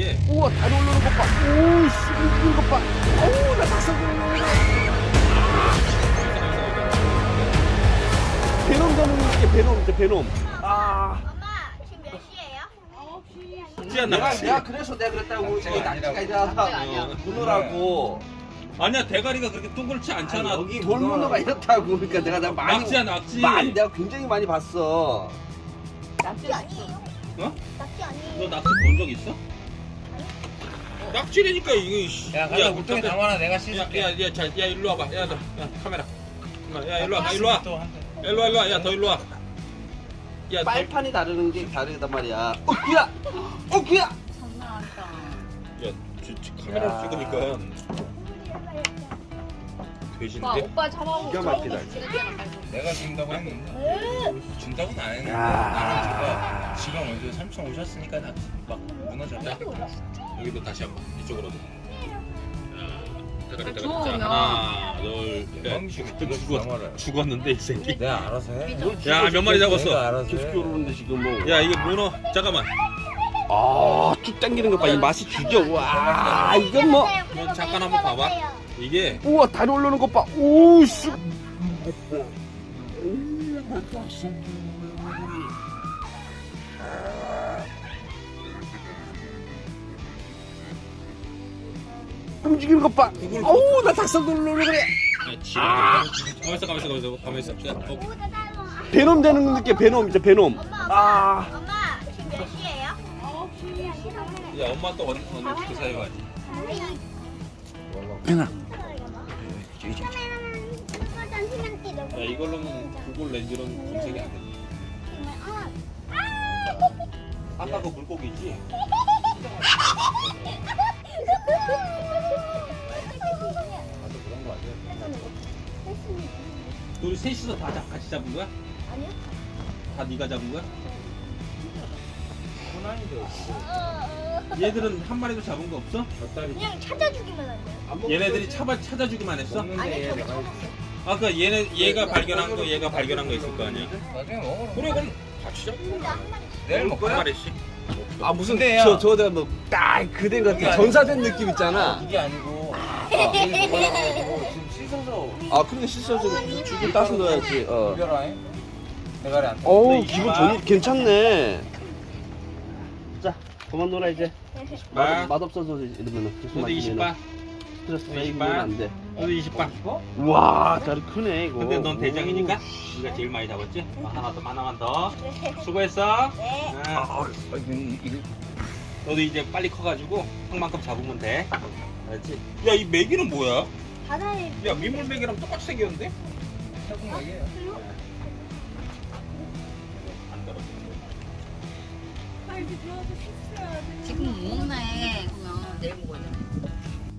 이게 우와 다리 올라오는 것 봐. 오씨 움직이는 것 봐. 어우 나 돋는 베놈 잡는 게 베놈 이제 베놈. 아 엄마 지금 몇 시예요? 찌야 내가 낚시. 내가 그래서 내가 그랬다고 이거 낚시가 아니야. 이상하다. 문어라고. 아니야 대가리가 그렇게 동그랗지 않잖아. 여기 돌문어가 이렇다고 그러니까 내가 내가 많이 낙지야 낙지. 많이 내가 굉장히 많이 봤어. 낙지 아니에요? 어? 낙지 너 아니에요? 낙지 본 적 있어? 낙지라니까 이거. 씨. 야, 가자 물통에 담아 놔. 내가 씻을게. 야, 야, 야, 자, 야, 일로 와봐. 야, 너, 야, 카메라. 야, 일로 와, 일로 와. 또 한 대. 일로 와, 일로 와. 야, 더 일로 와. 야, 더, 빨판이 다르는 게 다르단 말이야. 어 귀야, 어 귀야. 야, 지, 지, 카메라 야. 찍으니까 오빠 돼지인데. 오빠 잡아보고 기가 막히다. 내가 준다고 했는데 준다고는 안 했는데 야. 나는 제가 지가 먼저 삼촌 오셨으니까 나막 무너져. 자, 여기도 다시 한번 이쪽으로도. 자. 자, 하나, 둘, 죽, 죽었, 담아라. 죽었는데 이 새끼. 내가 알아서 해. 야, 몇 마리 잡았어? 내가 알아서 계속 해. 겨루는데 지금 뭐. 야, 이게 문어. 잠깐만. 아쭉 당기는 것 봐. 이 맛이 죽여. 와 이건 뭐. 너 잠깐 한번 봐봐. 이게 우와 다리 올라오는 것 봐. 오씨. 움직이는 것 봐. 어우 나 닭살 돋는 그래. 야, 지랄. 가만 있어, 가만 있어, 가만 있어, 가만 있어. 베놈 되는 느낌. 베놈 이제 베놈. 엄마 아. 엄마 지금 몇 시예요? 야, 엄마 또 어디 어디 그 사이 가지. 베나. 야, 이걸로는 구글 렌즈로는 검색이 안 돼. 아까 그 물고기지? 우리 셋이서 다 잡- 같이 잡은 거야? 아니요. 다 네가 잡은 거야? 호난이도 얘들은 한 마리도 잡은 거 없어? 그냥 찾아주기만 한대요. 얘네들이 찾아 찾아주기만 했어? 아니 먹는데 저도 내가 찾았어요. 아까 얘네 얘가 발견한 거 얘가 발견한 거 있을 거 아니야? 나중에 먹어. 그래 그럼 같이 잡. 근데 한 마리 내일 한 먹을 거야? 마리씩. 아 무슨 근데요. 저 저가 뭐딱 그대 같은 전사된 느낌 있잖아. 이게 아니고 내일 먹어가지고 지금 씻어서 아 근데 씻어서 죽을 따서 넣어야지. 어. 대가리 안. 어우 기분 좋 괜찮네. 자 그만 놀아 이제. 바. 맛, 맛 없어서 이러면은 계속 너도 20바. 스트레스 너 쌓이면 20바. 안 돼. 너도 20바. 와 다리 크네 이거. 근데 넌 대장이니까 네가 제일 많이 잡았지? 어, 하나 더 하나만 더. 수고했어. 네. 응. 아, 이거 이거 너도 이제 빨리 커가지고 형만큼 잡으면 돼. 알지? 야 이 메기는 뭐야? 바다에 야 민물 메기랑 똑같이 생겼는데? 태국 먹이에요. 지금 먹네 그러면 내일 먹어야 돼